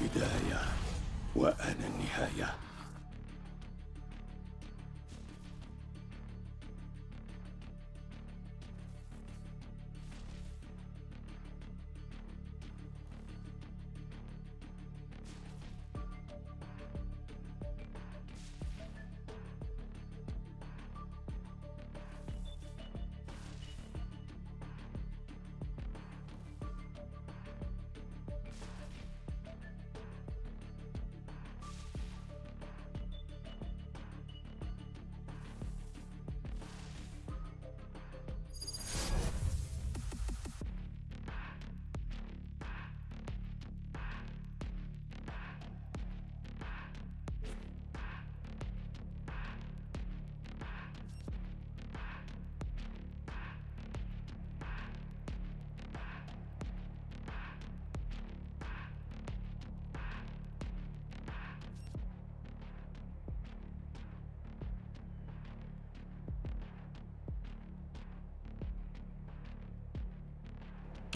البداية وأنا النهاية.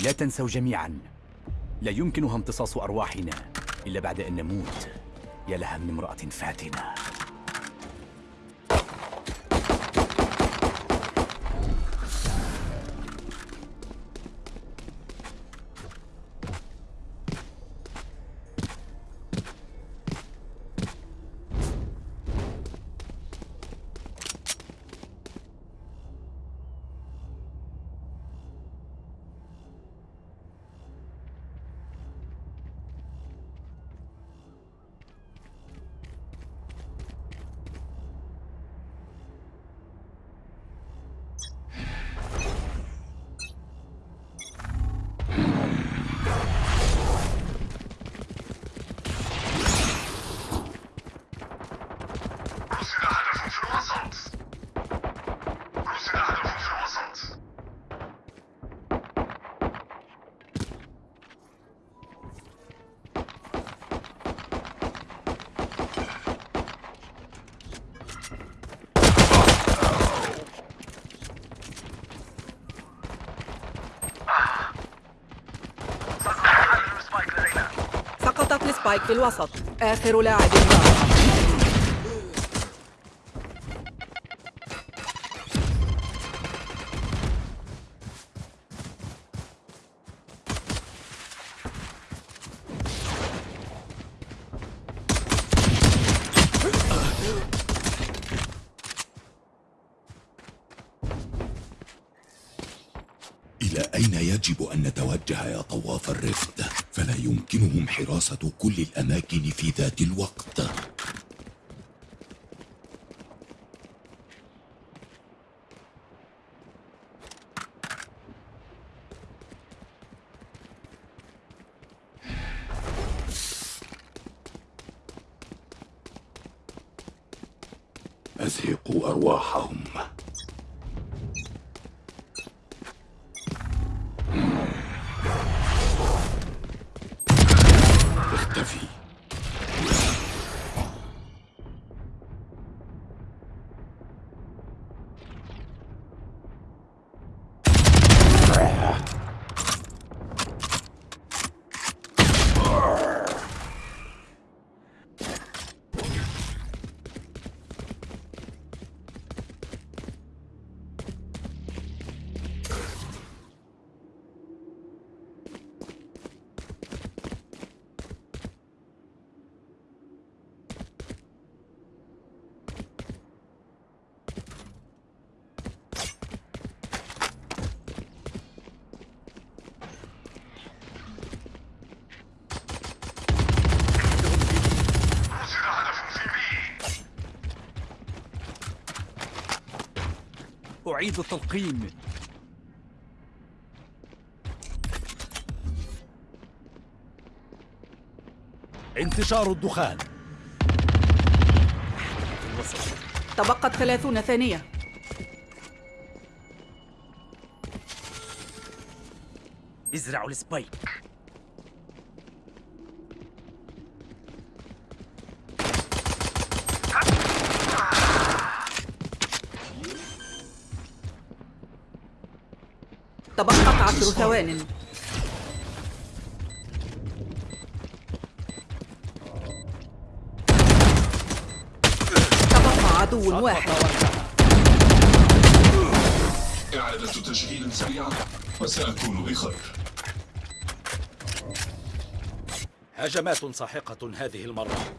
لا تنسوا جميعا. لا يمكنها امتصاص أرواحنا إلا بعد أن نموت. يا لها من امرأة فاتنة. السبايك في الوسط. آخر لاعب باق حراسة كل الأماكن في ذات الوقت. أزهقوا أرواحهم. أعيد التلقين انتشار الدخان. تبقت ثلاثون ثانية. ازرعوا السبايك. عشر ثواني. تبقى عدو واحد. إعادة تشغيل سريعة وسأكون بخير. هجمات ساحقة هذه المرة.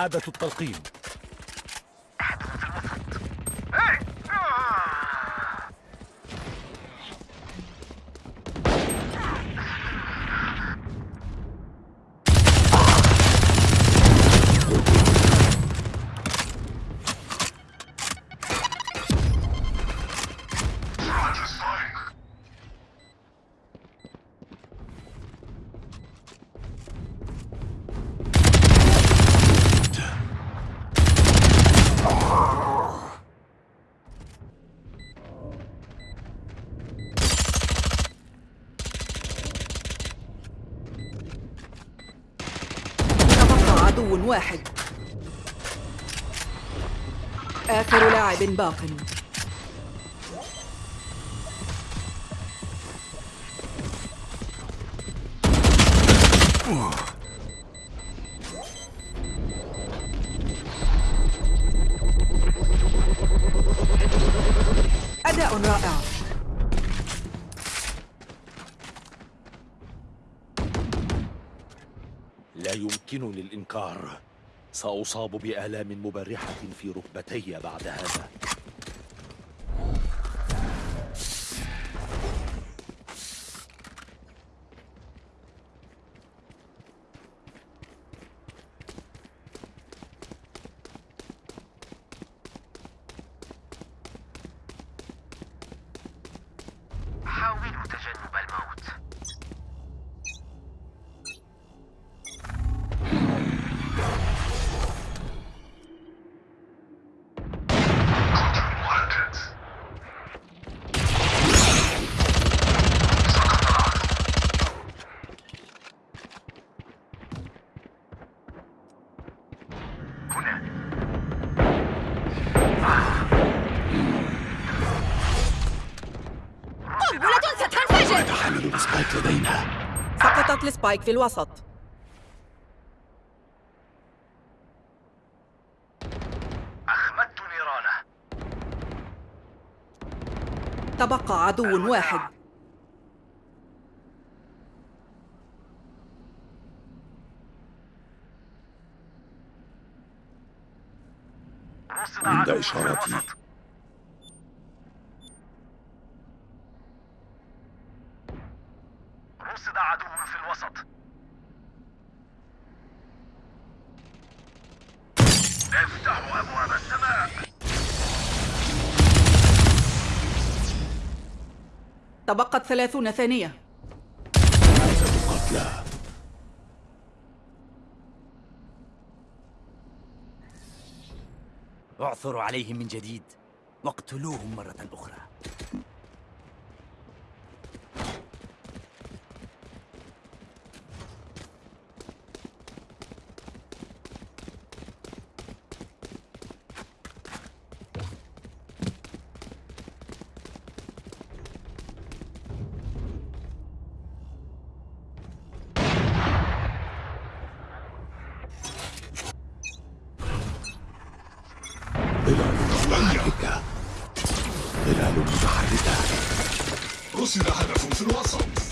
إعادة التلقيم باق. أداء رائع. لا يمكنني الإنكار. سأصاب بآلام مبرحة في ركبتي بعد هذا. السبايك في الوسط. أخمدت نيرانه تبقى عدو واحد. عند إشارتي. رصد عدو في الوسط. افتحوا أبواب السماء. تبقت ثلاثون ثانية. قتلى. اعثروا عليهم من جديد. واقتلوهم مرة أخرى. ظلال متحركة ظلال متحركة رصد هدف في الوسط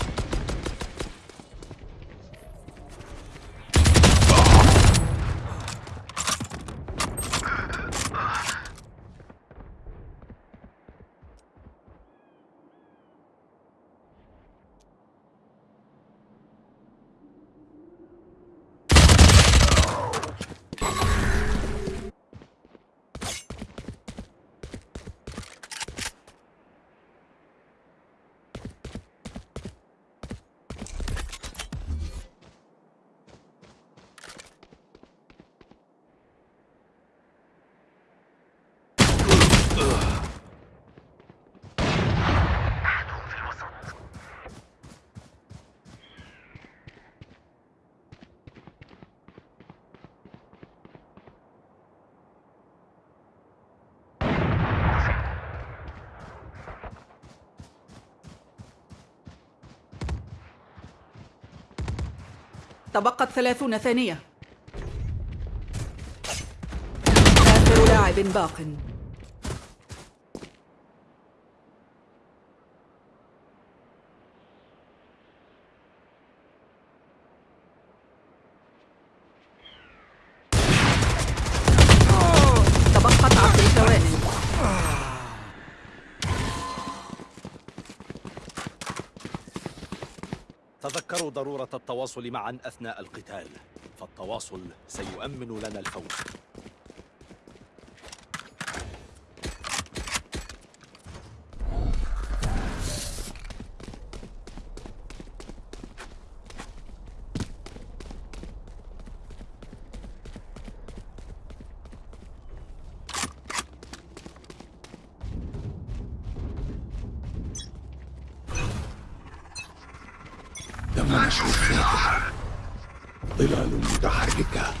تبقت ثلاثون ثانية. آخر لاعب باق تبقت عشر ثوان تذكروا ضرورة التواصل معا أثناء القتال فالتواصل سيؤمن لنا الفوز. ظلال متحركة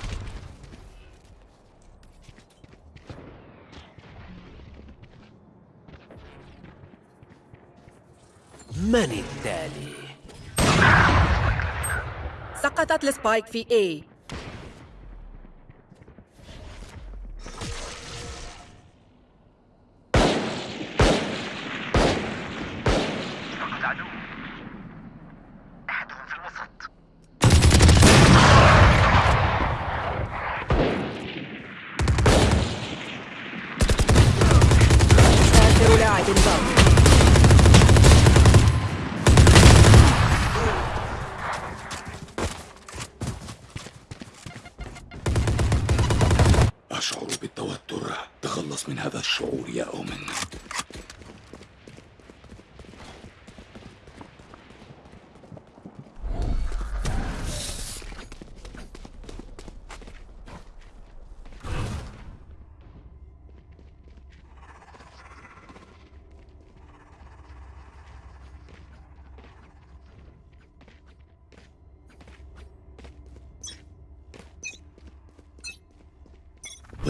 من التالي؟ سقطت السبايك في A فقد عدو أحدهم في الوسط آخر لاعب باق أشعر بالتوتر تخلص من هذا الشعور يا أومن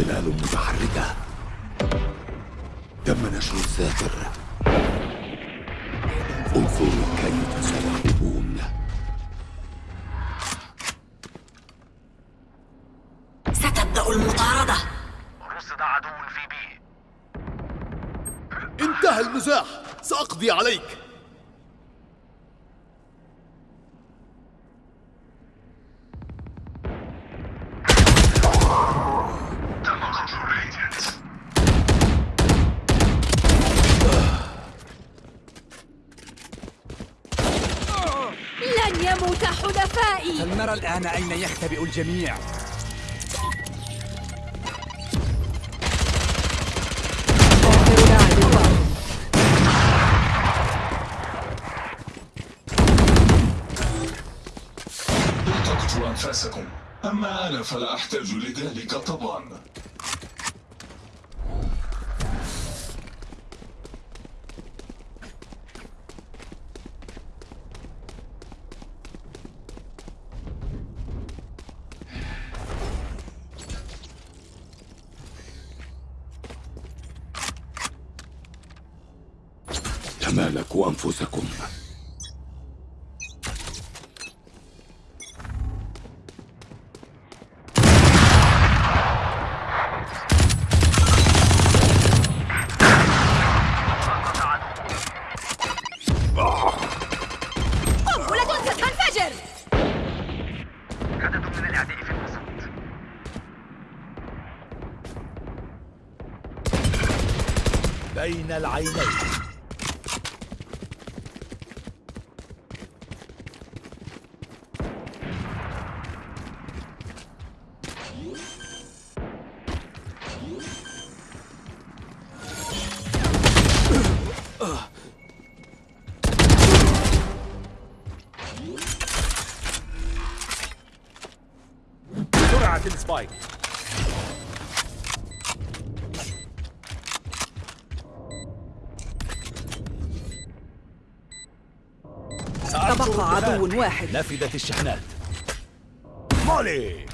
ظلال متحركة. تم نشر الذاكر انظروا كيف سيهربون يختبئ الجميع. أنفاسكم. أما أنا فلا أحتاج لذلك طبعا. واحد. نفدت الشحنات. مولي!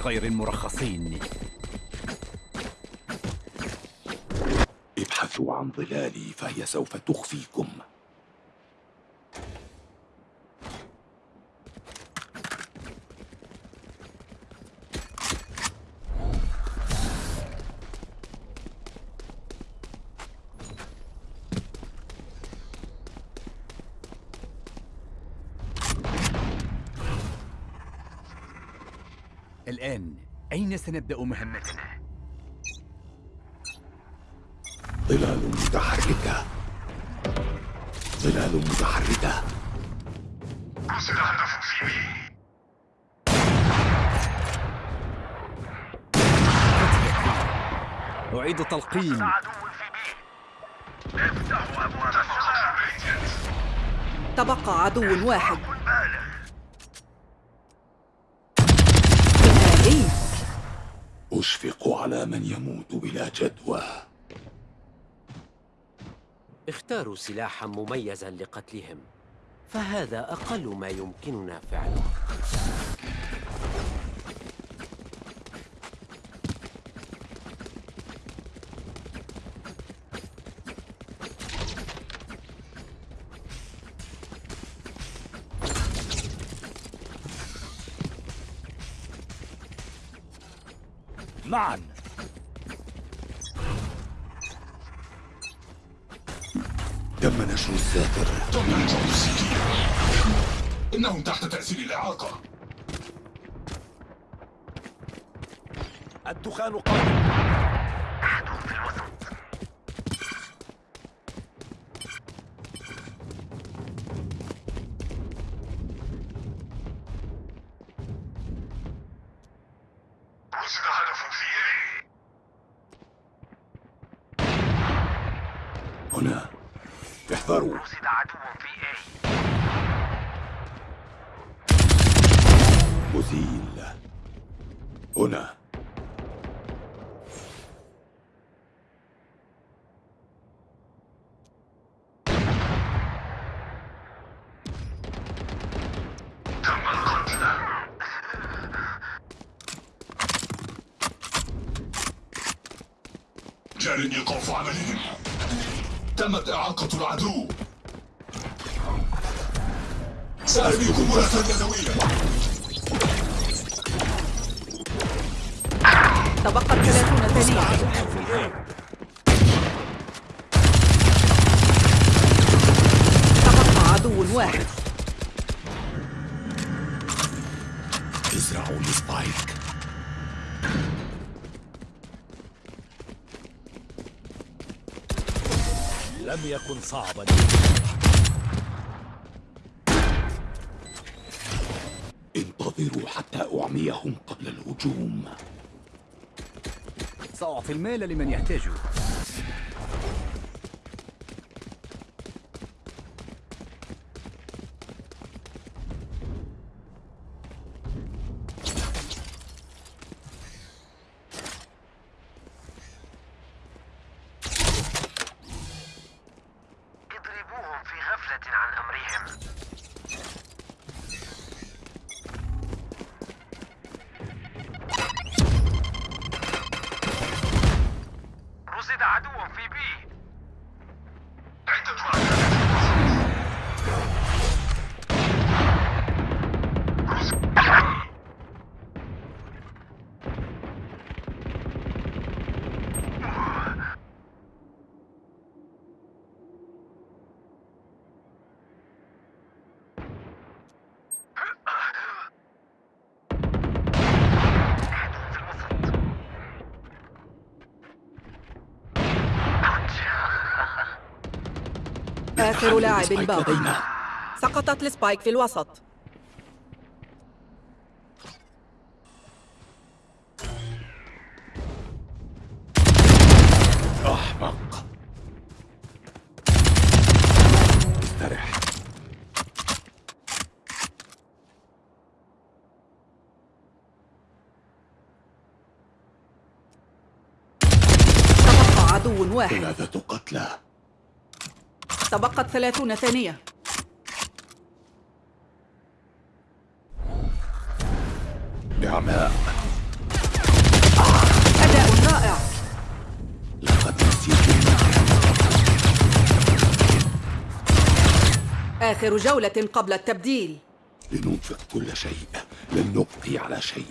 غير المرخصين. ابحثوا عن ظلالي فهي سوف تخفيكم. سنبدأ مهمتنا؟ ظلال متحركة. ظلال متحركة. رصد هدف في بي أعيد تلقيم. عدو في بي افتحوا ابواب السماء تبقى عدو واحد. أشفق على من يموت بلا جدوى. اختاروا سلاحا مميزا لقتلهم فهذا أقل ما يمكننا فعله. إنهم تحت تأثير الإعاقة. الدخان قادم عدو في الوسط رصد هدف في اي هنا احذروا رصد عدو في اي مزيل هنا. تم القتل جار إيقاف عملهم. تمت إعاقة العدو. سأرميكم مرة يدوية. تبقت 30 ثانية تبقى عدو واحد. ازرعوا السبايك لم يكن صعبا. انتظروا حتى أعميهم قبل الهجوم. سأعطي المال لمن يحتاجه. آخر لاعب باقي. سقطت السبايك في الوسط. أحمق. استرح. عدو واحد. ثلاثة قتلى. تبقت 30 ثانية. نعماء أداء رائع. لقد نسيت آخر جولة قبل التبديل. لننفق كل شيء. لن نبقي على شيء.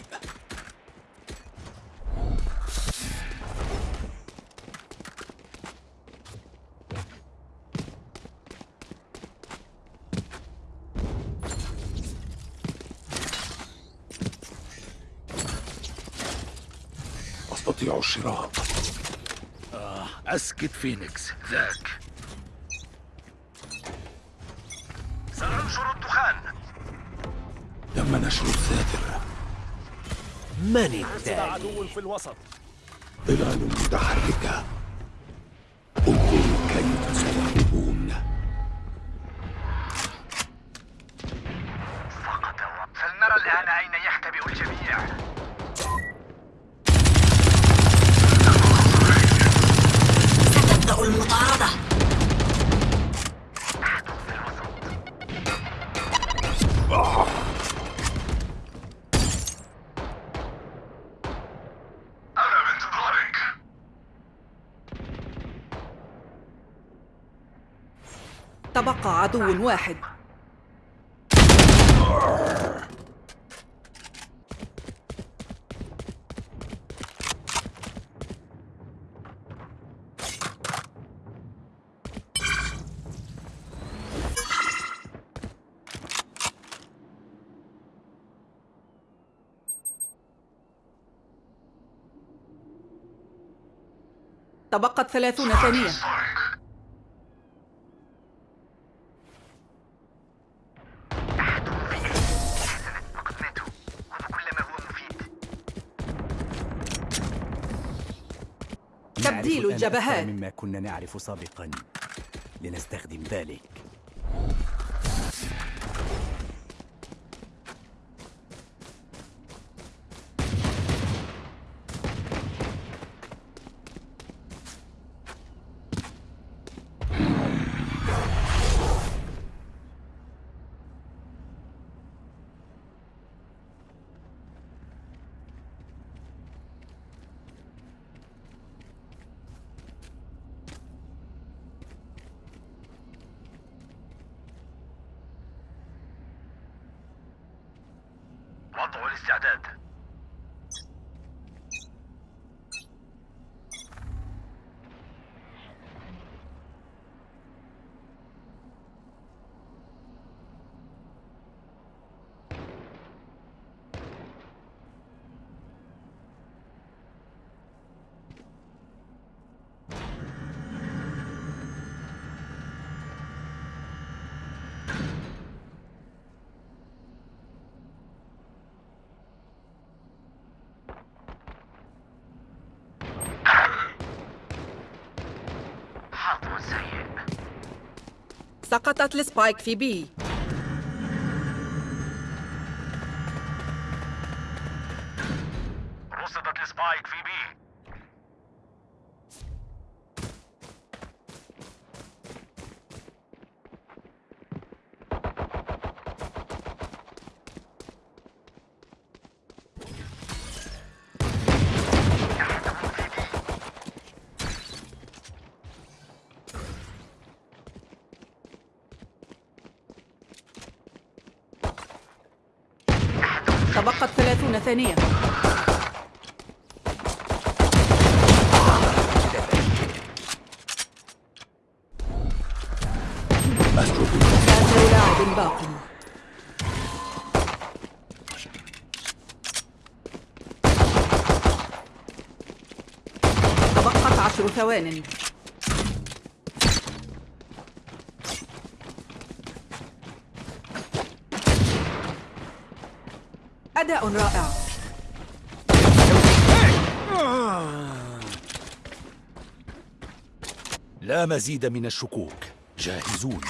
أستطيع الشراء أسكت فينيكس. ذاك. سأنشر الدخان. تم نشر الساتر من التالي؟ عدو في الوسط. ظلال متحركة. عدو واحد. تبقت ثلاثون ثانية. أكثر مما كنا نعرف سابقا. لنستخدم ذلك. وضع الاستعداد سقطت السبايك في بي رصدت السبايك في بي تبقت ثلاثون ثانية. آخر لاعب باق تبقت عشر ثوان. لا مزيد من الشكوك. جاهزون.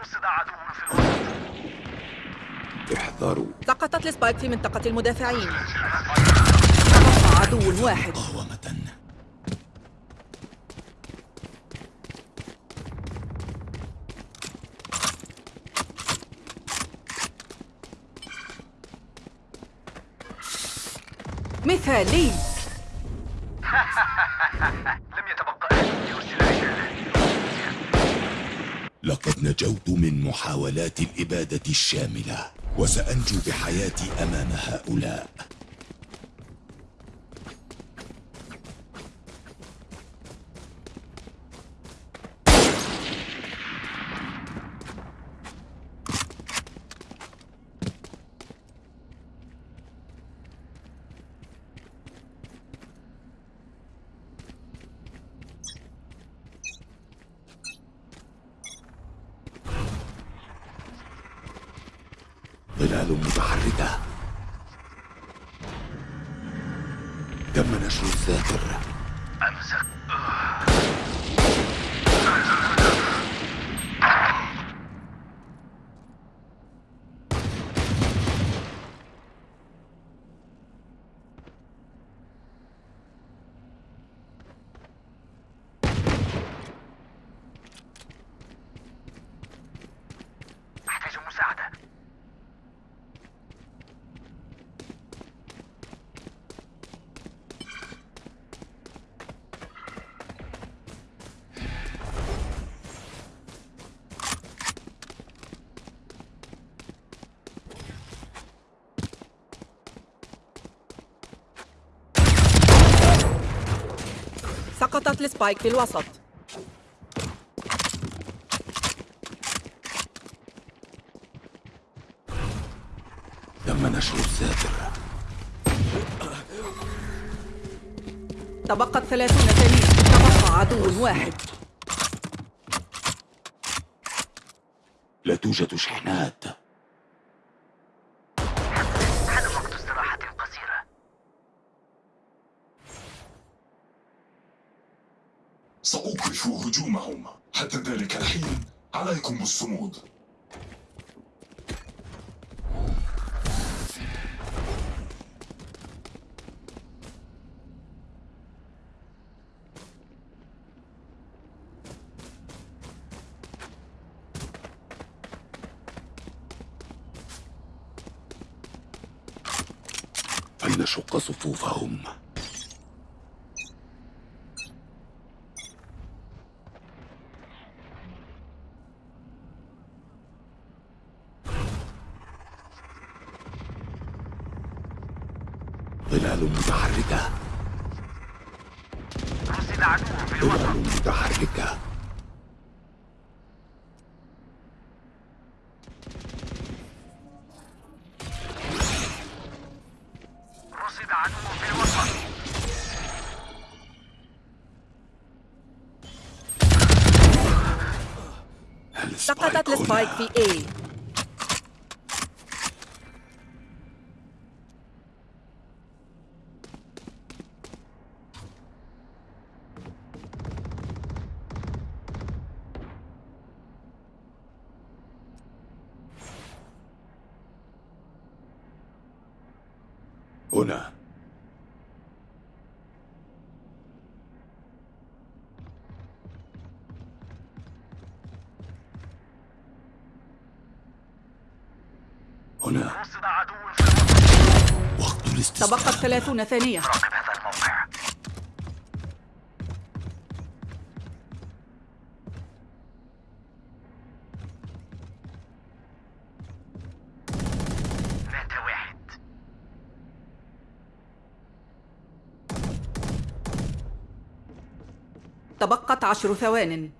رصد عدو في الوسط احذروا. سقطت السبايك في منطقة المدافعين. عدو واحد. مقاومة مثالي. لقد نجوت من محاولات الإبادة الشاملة وسأنجو بحياتي أمام هؤلاء ظلال متحركة تم نشر الذاكر أمسك أحتاج مساعدة سقطت السبايك في الوسط. تم نشر الذاكر تبقت ثلاثون ثانية تبقى عدو واحد. لا توجد شحنات. na shuka sufufa السبايك هنا. في A هنا هنا تبقت ثلاثون ثانية. راقب هذا الموقع تبقت عشر ثوان.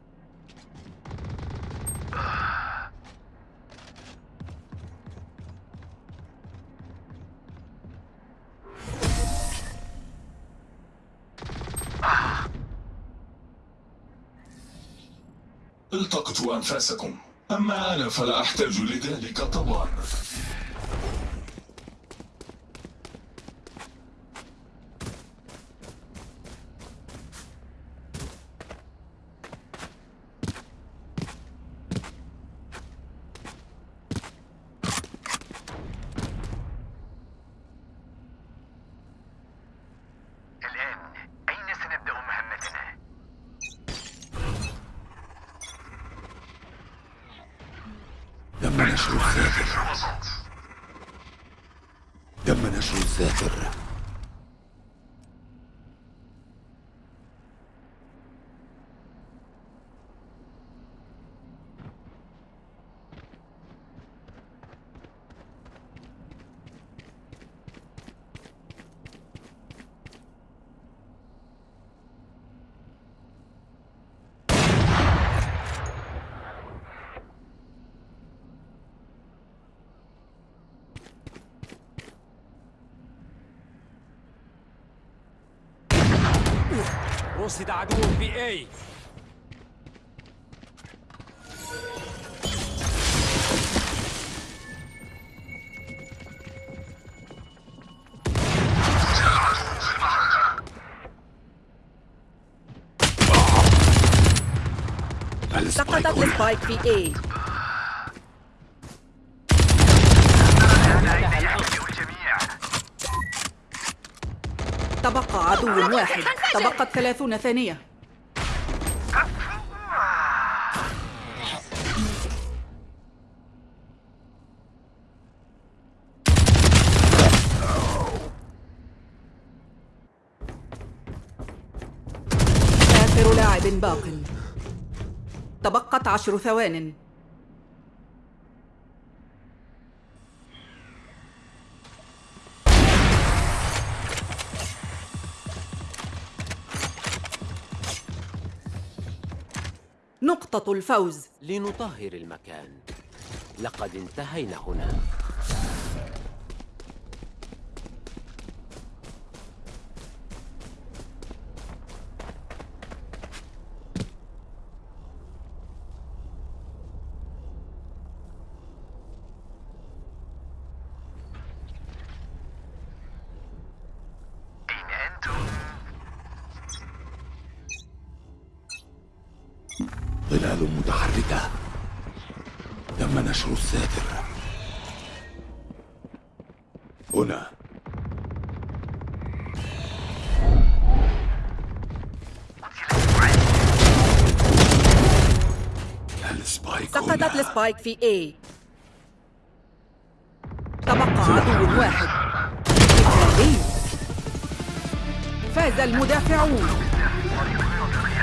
التقطوا أنفاسكم. أما أنا فلا أحتاج لذلك طبعا نشر الذاكر تم نشر الذاكر رصد عدو في اي سقطت السبايك في A تبقى عدو واحد. تبقت ثلاثون ثانية. آخر لاعب باق. تبقت عشر ثوان. نقطة الفوز. لنطهر المكان. لقد انتهينا هنا. السبايك في A. تبقى عدو واحد. فاز المدافعون.